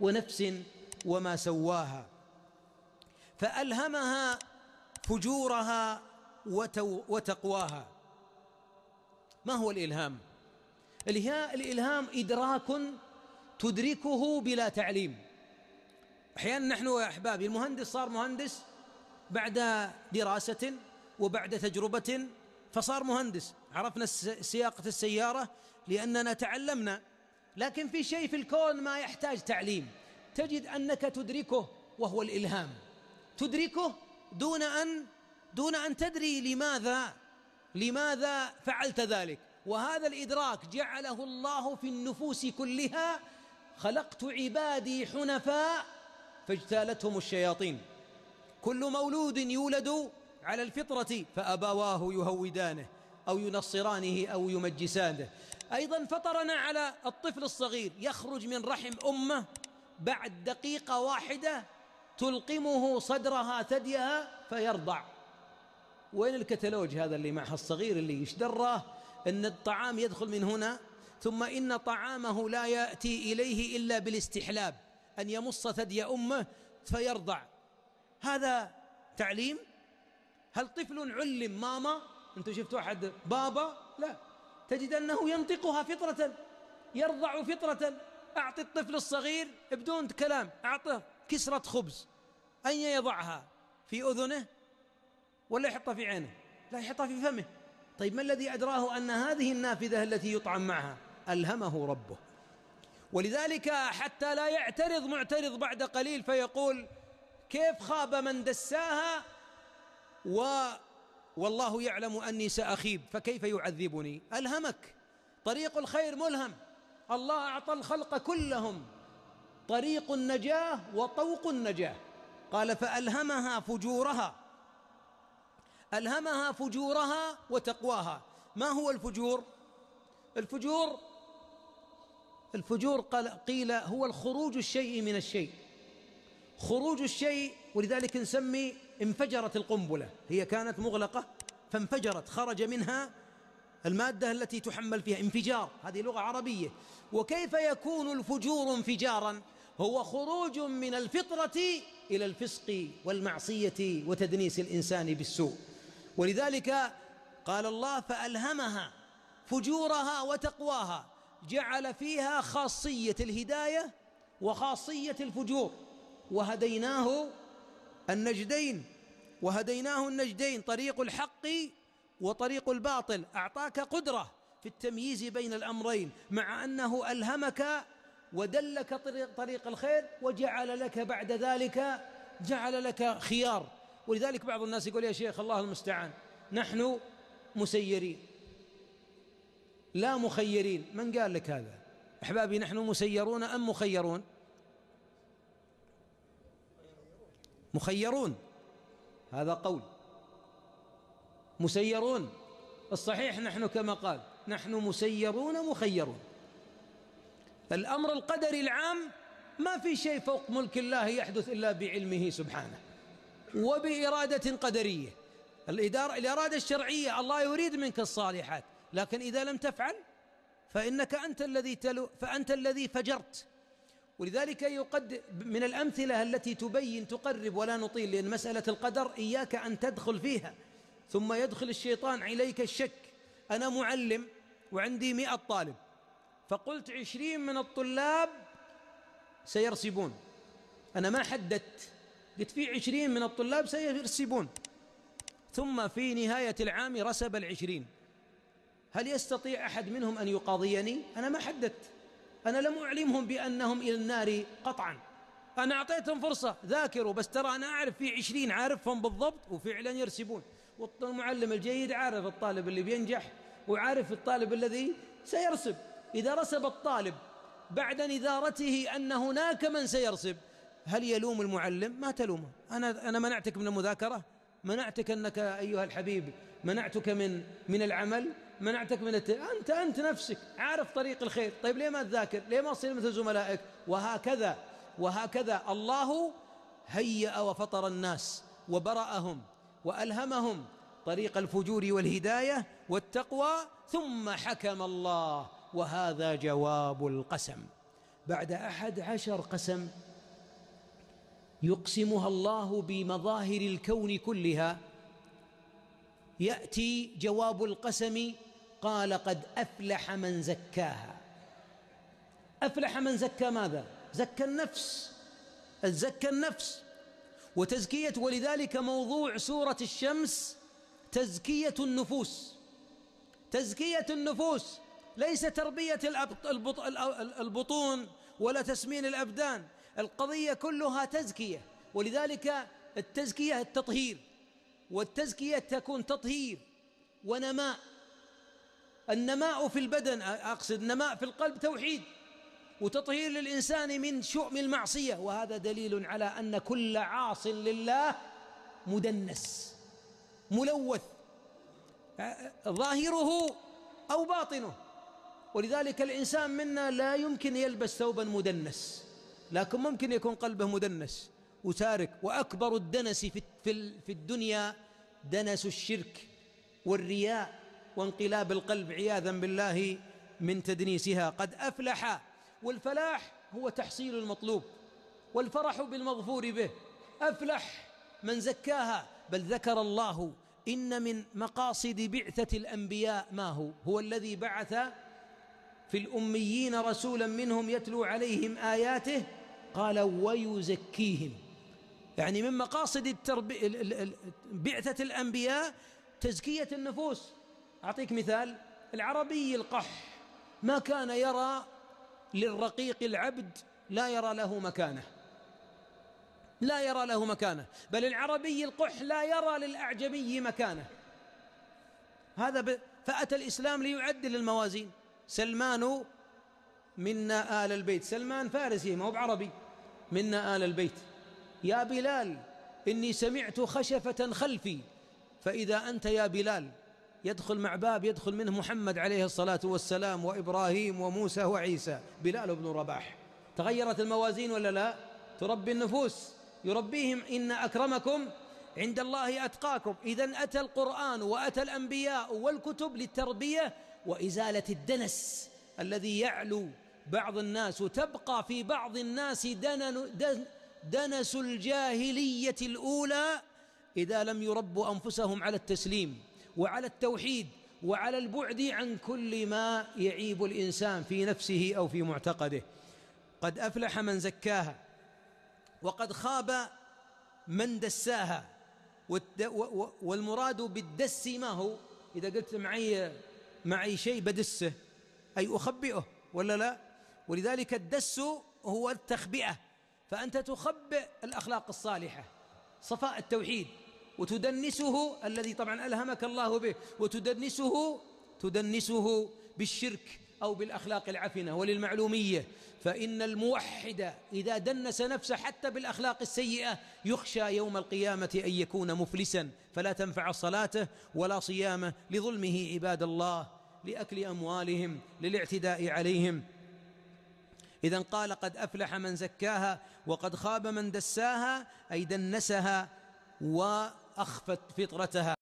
ونفس وما سواها فألهمها فجورها وتقواها. ما هو الإلهام؟ الإلهام إدراك تدركه بلا تعليم. أحيانا نحن يا أحبابي المهندس صار مهندس بعد دراسة وبعد تجربة فصار مهندس. عرفنا سياقة السيارة لأننا تعلمنا لكن في شيء في الكون ما يحتاج تعليم. تجد أنك تدركه وهو الإلهام. تدركه دون أن دون أن تدري لماذا لماذا فعلت ذلك. وهذا الإدراك جعله الله في النفوس كلها. خلقت عبادي حنفاء فاجتالتهم الشياطين. كل مولود يولد على الفطرة فأبواه يهودانه أو ينصرانه أو يمجسانه. أيضا فطرنا على الطفل الصغير يخرج من رحم أمه بعد دقيقة واحدة تلقمه صدرها ثديها فيرضع. وين الكتالوج هذا اللي معها الصغير اللي إيش دراه إن الطعام يدخل من هنا ثم إن طعامه لا يأتي إليه إلا بالاستحلاب أن يمص ثدي أمه فيرضع. هذا تعليم؟ هل طفل علم ماما؟ أنتم شفتوا أحد بابا؟ لا. تجد أنه ينطقها فطرة يرضع فطرة. أعطي الطفل الصغير بدون كلام أعطه كسرة خبز. أين يضعها؟ في أذنه ولا يحطها في عينه؟ لا يحطها في فمه. طيب ما الذي أدراه أن هذه النافذة التي يطعم معها؟ ألهمه ربه. ولذلك حتى لا يعترض معترض بعد قليل فيقول كيف خاب من دساها و والله يعلم أني سأخيب فكيف يعذبني؟ ألهمك. طريق الخير ملهم. الله أعطى الخلق كلهم. طريق النجاة وطوق النجاة. قال فألهمها فجورها. ألهمها فجورها وتقواها. ما هو الفجور؟ الفجور الفجور قيل هو الخروج الشيء من الشيء. خروج الشيء ولذلك نسمي انفجرت القنبلة. هي كانت مغلقة فانفجرت خرج منها المادة التي تحمل فيها انفجار. هذه لغة عربية. وكيف يكون الفجور انفجارا؟ هو خروج من الفطرة إلى الفسق والمعصية وتدنيس الإنسان بالسوء. ولذلك قال الله فألهمها فجورها وتقواها. جعل فيها خاصية الهداية وخاصية الفجور. وهديناه النجدين. وهديناه النجدين طريق الحق وطريق الباطل. أعطاك قدرة في التمييز بين الأمرين مع أنه ألهمك ودلك طريق, طريق الخير وجعل لك بعد ذلك جعل لك خيار. ولذلك بعض الناس يقول يا شيخ الله المستعان نحن مسيرين. لا مخيرين. من قال لك هذا؟ أحبابي نحن مسيرون أم مخيرون؟ مخيرون. هذا قول. مسيرون. الصحيح نحن كما قال نحن مسيرون مخيرون. الأمر القدري العام ما في شيء فوق ملك الله يحدث إلا بعلمه سبحانه وبإرادة قدرية. الإدارة الإرادة الشرعية الله يريد منك الصالحات لكن إذا لم تفعل فإنك أنت الذي تلو فأنت الذي فجرت. ولذلك يقد من الأمثلة التي تبين تقرب ولا نطيل لأن مسألة القدر إياك أن تدخل فيها ثم يدخل الشيطان عليك الشك. أنا معلم وعندي مئة طالب فقلت عشرين من الطلاب سيرسبون. أنا ما حددت قلت في عشرين من الطلاب سيرسبون. ثم في نهاية العام رسب العشرين. هل يستطيع أحد منهم أن يقاضيني؟ أنا ما حددت. أنا لم أعلمهم بأنهم إلى النار قطعا. أنا أعطيتهم فرصة ذاكروا بس ترى أنا أعرف في عشرين عارفهم بالضبط وفعلا يرسبون. والمعلم الجيد عارف الطالب اللي بينجح وعارف الطالب الذي سيرسب. إذا رسب الطالب بعد نذارته أن هناك من سيرسب هل يلوم المعلم؟ ما تلومه. أنا أنا منعتك من المذاكرة؟ منعتك أنك أيها الحبيب منعتك من من العمل؟ منعتك من الت... أنت أنت نفسك عارف طريق الخير. طيب ليه ما تذاكر؟ ليه ما تصير مثل زملائك؟ وهكذا وهكذا. الله هيأ وفطر الناس وبرأهم وألهمهم طريق الفجور والهداية والتقوى ثم حكم الله وهذا جواب القسم. بعد أحد عشر قسم يقسمها الله بمظاهر الكون كلها يأتي جواب القسم قال قد أفلح من زكاها. أفلح من زكى ماذا؟ زكى النفس. زكى النفس. وتزكية ولذلك موضوع سورة الشمس تزكية النفوس. تزكية النفوس. ليس تربية البطون ولا تسمين الأبدان. القضية كلها تزكية. ولذلك التزكية التطهير. والتزكية تكون تطهير ونماء. النماء في البدن أقصد نماء في القلب توحيد وتطهير للإنسان من شؤم المعصية وهذا دليل على أن كل عاص لله مدنس ملوث ظاهره أو باطنه ولذلك الإنسان منا لا يمكن يلبس ثوبا مدنس لكن ممكن يكون قلبه مدنس وتارك وأكبر الدنس في في الدنيا دنس الشرك والرياء. وانقلاب القلب عياذا بالله من تدنيسها. قد أفلح والفلاح هو تحصيل المطلوب والفرح بالمغفور به. أفلح من زكاها بل ذكر الله إن من مقاصد بعثة الأنبياء ما هو؟ هو الذي بعث في الأميين رسولا منهم يتلو عليهم آياته قال ويزكيهم. يعني من مقاصد. بعثة الأنبياء تزكية النفوس. أعطيك مثال العربي القح. ما كان يرى للرقيق العبد لا يرى له مكانة. لا يرى له مكانة. بل العربي القح لا يرى للأعجمي مكانة. هذا ب... فأتى الإسلام ليعدل الموازين. سلمان منا آل البيت. سلمان فارسي ما هو بعربي. منا آل البيت. يا بلال إني سمعت خشفة خلفي فإذا أنت يا بلال يدخل مع باب يدخل منه محمد عليه الصلاة والسلام وإبراهيم وموسى وعيسى. بلال بن رباح. تغيرت الموازين ولا لا؟ تربي النفوس. يربيهم إن أكرمكم عند الله أتقاكم. إذا أتى القرآن وأتى الأنبياء والكتب للتربية وإزالة الدنس الذي يعلو بعض الناس وتبقى في بعض الناس دنس الجاهلية الأولى إذا لم يربوا أنفسهم على التسليم. وعلى التوحيد وعلى البعد عن كل ما يعيب الإنسان في نفسه أو في معتقده. قد أفلح من زكاها وقد خاب من دساها والمراد بالدس ما هو؟ إذا قلت معي معي شيء بدسه أي أخبئه ولا لا؟ ولذلك الدس هو التخبئة فأنت تخبئ الأخلاق الصالحة صفاء التوحيد. وتدنسه الذي طبعا ألهمك الله به وتدنسه تدنسه بالشرك أو بالأخلاق العفنة وللمعلومية. فإن الموحد إذا دنس نفسه حتى بالأخلاق السيئة يخشى يوم القيامة أن يكون مفلسا. فلا تنفع صلاته ولا صيامه لظلمه عباد الله لأكل أموالهم للاعتداء عليهم. إذا قال قد أفلح من زكاها وقد خاب من دساها أي دنسها وأخفت فطرتها.